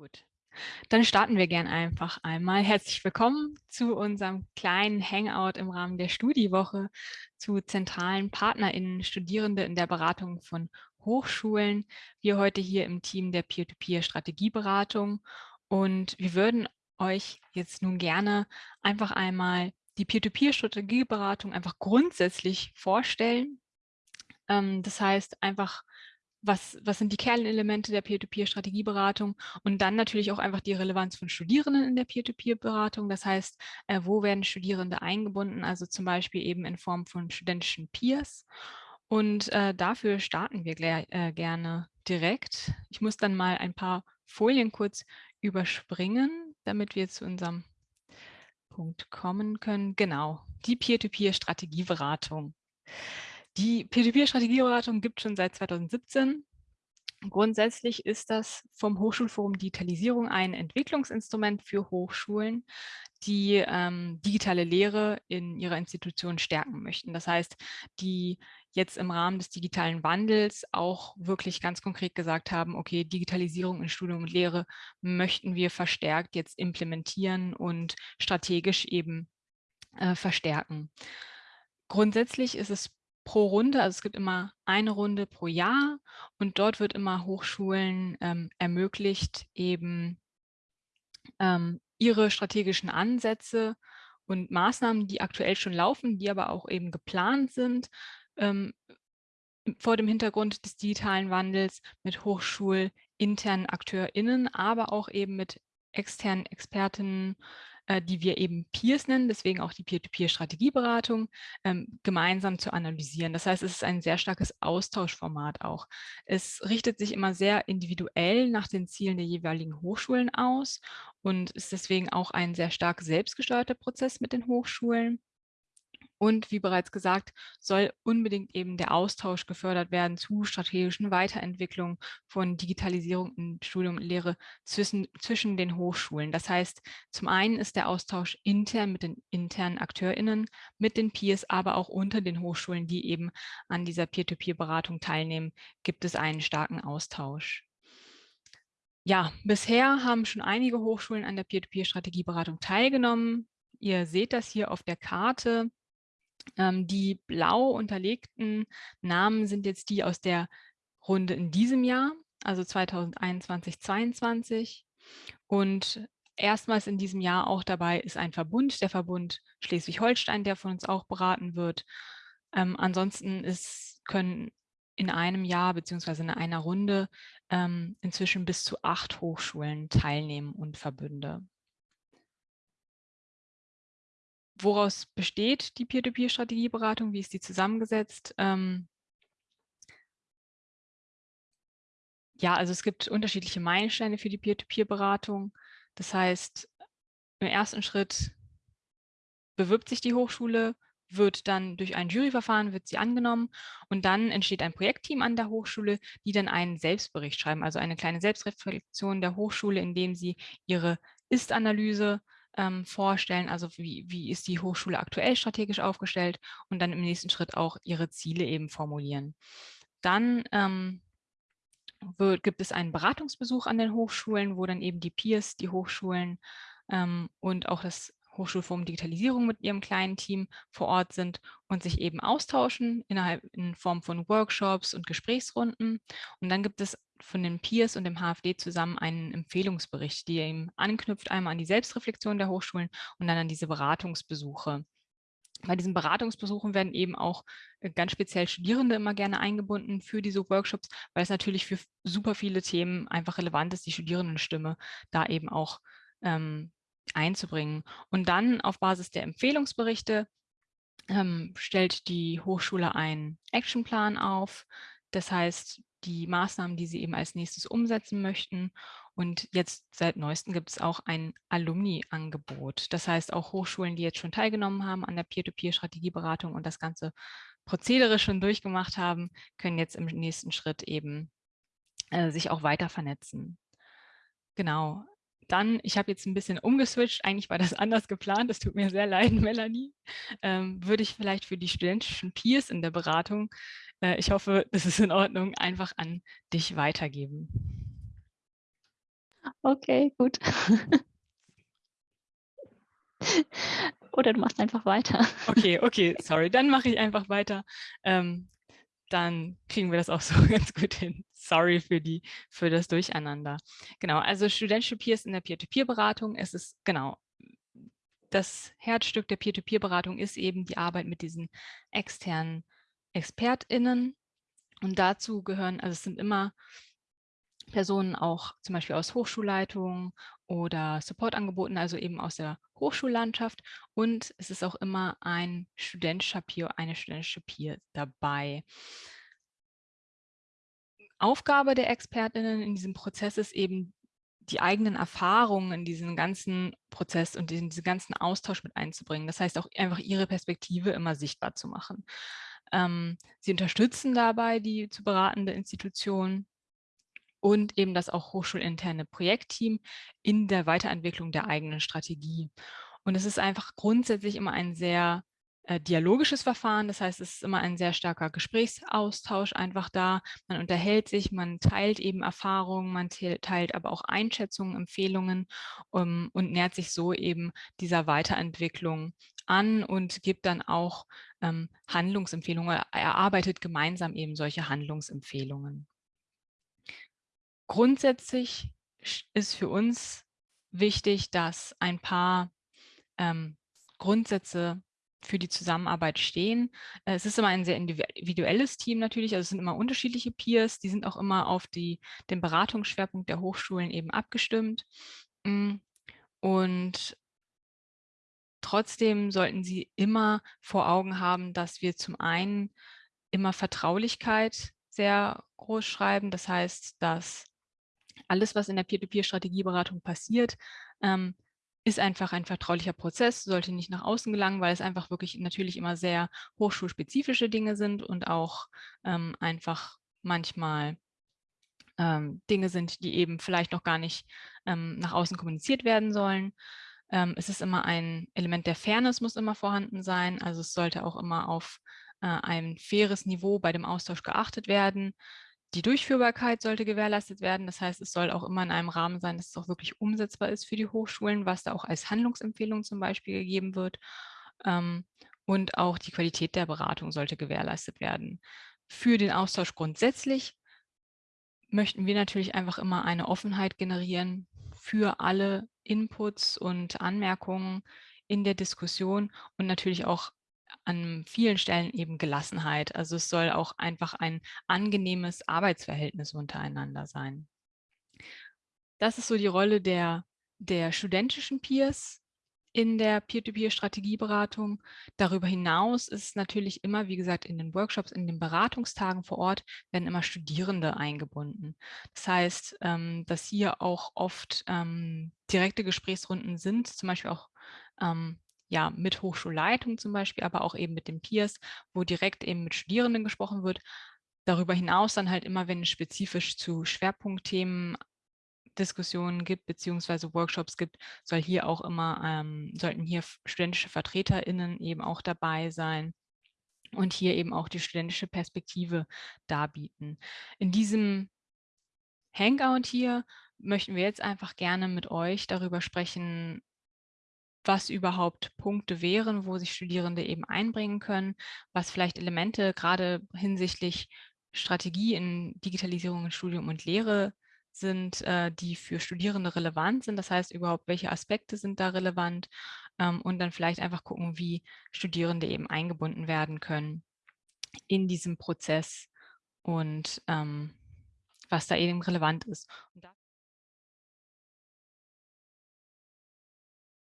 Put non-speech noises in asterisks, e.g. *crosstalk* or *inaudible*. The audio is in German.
Gut, dann starten wir gern einfach einmal. Herzlich willkommen zu unserem kleinen Hangout im Rahmen der Studiewoche zu zentralen PartnerInnen, Studierende in der Beratung von Hochschulen. Wir heute hier im Team der Peer-to-Peer-Strategieberatung und wir würden euch jetzt nun gerne einfach einmal die Peer-to-Peer-Strategieberatung einfach grundsätzlich vorstellen. Ähm, das heißt einfach was, was sind die Kernelemente der Peer-to-Peer-Strategieberatung und dann natürlich auch einfach die Relevanz von Studierenden in der Peer-to-Peer-Beratung. Das heißt, äh, wo werden Studierende eingebunden, also zum Beispiel eben in Form von studentischen Peers. Und äh, dafür starten wir äh, gerne direkt. Ich muss dann mal ein paar Folien kurz überspringen, damit wir zu unserem Punkt kommen können. Genau, die Peer-to-Peer-Strategieberatung. Die Peer-to-Peer-Strategieberatung gibt schon seit 2017. Grundsätzlich ist das vom Hochschulforum Digitalisierung ein Entwicklungsinstrument für Hochschulen, die ähm, digitale Lehre in ihrer Institution stärken möchten. Das heißt, die jetzt im Rahmen des digitalen Wandels auch wirklich ganz konkret gesagt haben, okay, Digitalisierung in Studium und Lehre möchten wir verstärkt jetzt implementieren und strategisch eben äh, verstärken. Grundsätzlich ist es pro Runde, also es gibt immer eine Runde pro Jahr und dort wird immer Hochschulen ähm, ermöglicht, eben ähm, ihre strategischen Ansätze und Maßnahmen, die aktuell schon laufen, die aber auch eben geplant sind, ähm, vor dem Hintergrund des digitalen Wandels mit hochschulinternen AkteurInnen, aber auch eben mit externen Expertinnen äh, die wir eben Peers nennen, deswegen auch die Peer-to-Peer-Strategieberatung, ähm, gemeinsam zu analysieren. Das heißt, es ist ein sehr starkes Austauschformat auch. Es richtet sich immer sehr individuell nach den Zielen der jeweiligen Hochschulen aus und ist deswegen auch ein sehr stark selbstgesteuerter Prozess mit den Hochschulen. Und wie bereits gesagt, soll unbedingt eben der Austausch gefördert werden zu strategischen Weiterentwicklungen von Digitalisierung in Studium und Lehre zwischen, zwischen den Hochschulen. Das heißt, zum einen ist der Austausch intern mit den internen AkteurInnen, mit den Peers, aber auch unter den Hochschulen, die eben an dieser Peer-to-Peer-Beratung teilnehmen, gibt es einen starken Austausch. Ja, bisher haben schon einige Hochschulen an der Peer-to-Peer-Strategieberatung teilgenommen. Ihr seht das hier auf der Karte. Ähm, die blau unterlegten Namen sind jetzt die aus der Runde in diesem Jahr, also 2021, 2022. Und erstmals in diesem Jahr auch dabei ist ein Verbund, der Verbund Schleswig-Holstein, der von uns auch beraten wird. Ähm, ansonsten ist, können in einem Jahr beziehungsweise in einer Runde ähm, inzwischen bis zu acht Hochschulen teilnehmen und Verbünde. Woraus besteht die Peer-to-Peer-Strategieberatung? Wie ist die zusammengesetzt? Ähm, ja, also es gibt unterschiedliche Meilensteine für die Peer-to-Peer-Beratung. Das heißt, im ersten Schritt bewirbt sich die Hochschule, wird dann durch ein Juryverfahren wird sie angenommen und dann entsteht ein Projektteam an der Hochschule, die dann einen Selbstbericht schreiben, also eine kleine Selbstreflexion der Hochschule, indem sie ihre Ist-Analyse ähm, vorstellen, also wie, wie ist die Hochschule aktuell strategisch aufgestellt und dann im nächsten Schritt auch ihre Ziele eben formulieren. Dann ähm, wird, gibt es einen Beratungsbesuch an den Hochschulen, wo dann eben die Peers, die Hochschulen ähm, und auch das Hochschulforum Digitalisierung mit ihrem kleinen Team vor Ort sind und sich eben austauschen innerhalb in Form von Workshops und Gesprächsrunden. Und dann gibt es von den Peers und dem HFD zusammen einen Empfehlungsbericht, der eben anknüpft einmal an die Selbstreflexion der Hochschulen und dann an diese Beratungsbesuche. Bei diesen Beratungsbesuchen werden eben auch äh, ganz speziell Studierende immer gerne eingebunden für diese Workshops, weil es natürlich für super viele Themen einfach relevant ist, die Studierendenstimme da eben auch ähm, einzubringen. Und dann auf Basis der Empfehlungsberichte ähm, stellt die Hochschule einen Actionplan auf. Das heißt, die Maßnahmen, die sie eben als nächstes umsetzen möchten. Und jetzt seit neuestem gibt es auch ein Alumni-Angebot. Das heißt, auch Hochschulen, die jetzt schon teilgenommen haben an der Peer-to-Peer-Strategieberatung und das ganze Prozedere schon durchgemacht haben, können jetzt im nächsten Schritt eben äh, sich auch weiter vernetzen. Genau, dann, ich habe jetzt ein bisschen umgeswitcht, eigentlich war das *laughs* anders geplant, das tut mir sehr leid, *laughs* Melanie, ähm, würde ich vielleicht für die studentischen Peers in der Beratung, äh, ich hoffe, *laughs* das ist in Ordnung, einfach an dich weitergeben. Okay, gut. Oder du machst einfach weiter. Okay, okay, sorry, dann mache ich einfach weiter. Ähm, dann kriegen wir das auch *laughs* so ganz gut hin. Sorry für, die, für das Durcheinander. Genau, also studentische Peers in der Peer-to-Peer-Beratung, es ist genau, das Herzstück der Peer-to-Peer-Beratung ist eben die Arbeit mit diesen externen ExpertInnen. Und dazu gehören, also es sind immer Personen auch zum Beispiel aus Hochschulleitungen oder Supportangeboten, also eben aus der Hochschullandschaft. Und es ist auch immer ein studentischer Peer, eine studentische Peer dabei. Aufgabe der ExpertInnen in diesem Prozess ist eben, die eigenen Erfahrungen in diesen ganzen Prozess und in diesen ganzen Austausch mit einzubringen. Das heißt auch einfach ihre Perspektive immer sichtbar zu machen. Ähm, sie unterstützen dabei die zu beratende Institution und eben das auch hochschulinterne Projektteam in der Weiterentwicklung der eigenen Strategie. Und es ist einfach grundsätzlich immer ein sehr äh, dialogisches Verfahren. Das heißt, es ist immer ein sehr starker Gesprächsaustausch einfach da. Man unterhält sich, man teilt eben Erfahrungen, man teilt aber auch Einschätzungen, Empfehlungen um, und nähert sich so eben dieser Weiterentwicklung an und gibt dann auch ähm, Handlungsempfehlungen, erarbeitet gemeinsam eben solche Handlungsempfehlungen. Grundsätzlich ist für uns wichtig, dass ein paar ähm, Grundsätze für die Zusammenarbeit stehen. Äh, es ist immer ein sehr individuelles Team natürlich, also es sind immer unterschiedliche Peers, die sind auch immer auf die, den Beratungsschwerpunkt der Hochschulen eben abgestimmt. Mm, und trotzdem sollten sie immer vor Augen haben, dass wir zum einen immer Vertraulichkeit sehr groß schreiben. Das heißt, dass alles, was in der Peer-to-Peer-Strategieberatung passiert, ähm, ist einfach ein vertraulicher Prozess, sollte nicht nach außen gelangen, weil es einfach wirklich natürlich immer sehr hochschulspezifische Dinge sind und auch ähm, einfach manchmal ähm, Dinge sind, die eben vielleicht noch gar nicht ähm, nach außen kommuniziert werden sollen. Ähm, es ist immer ein Element der Fairness muss immer vorhanden sein, also es sollte auch immer auf äh, ein faires Niveau bei dem Austausch geachtet werden. Die Durchführbarkeit sollte gewährleistet werden. Das heißt, es soll auch immer in einem Rahmen sein, dass es auch wirklich umsetzbar ist für die Hochschulen, was da auch als Handlungsempfehlung zum Beispiel gegeben wird. Ähm, und auch die Qualität der Beratung sollte gewährleistet werden. Für den Austausch grundsätzlich möchten wir natürlich einfach immer eine Offenheit generieren für alle Inputs und Anmerkungen in der Diskussion und natürlich auch an vielen Stellen eben Gelassenheit. Also es soll auch einfach ein angenehmes Arbeitsverhältnis untereinander sein. Das ist so die Rolle der, der studentischen Peers in der Peer-to-Peer-Strategieberatung. Darüber hinaus ist natürlich immer, wie gesagt, in den Workshops, in den Beratungstagen vor Ort werden immer Studierende eingebunden. Das heißt, ähm, dass hier auch oft ähm, direkte Gesprächsrunden sind, zum Beispiel auch ähm, ja, mit Hochschulleitung zum Beispiel, aber auch eben mit den Peers, wo direkt eben mit Studierenden gesprochen wird. Darüber hinaus dann halt immer, wenn es spezifisch zu Schwerpunktthemen Diskussionen gibt, beziehungsweise Workshops gibt, soll hier auch immer, ähm, sollten hier studentische VertreterInnen eben auch dabei sein und hier eben auch die studentische Perspektive darbieten. In diesem Hangout hier möchten wir jetzt einfach gerne mit euch darüber sprechen, was überhaupt Punkte wären, wo sich Studierende eben einbringen können, was vielleicht Elemente gerade hinsichtlich Strategie in Digitalisierung in Studium und Lehre sind, äh, die für Studierende relevant sind. Das heißt überhaupt, welche Aspekte sind da relevant ähm, und dann vielleicht einfach gucken, wie Studierende eben eingebunden werden können in diesem Prozess und ähm, was da eben relevant ist. Und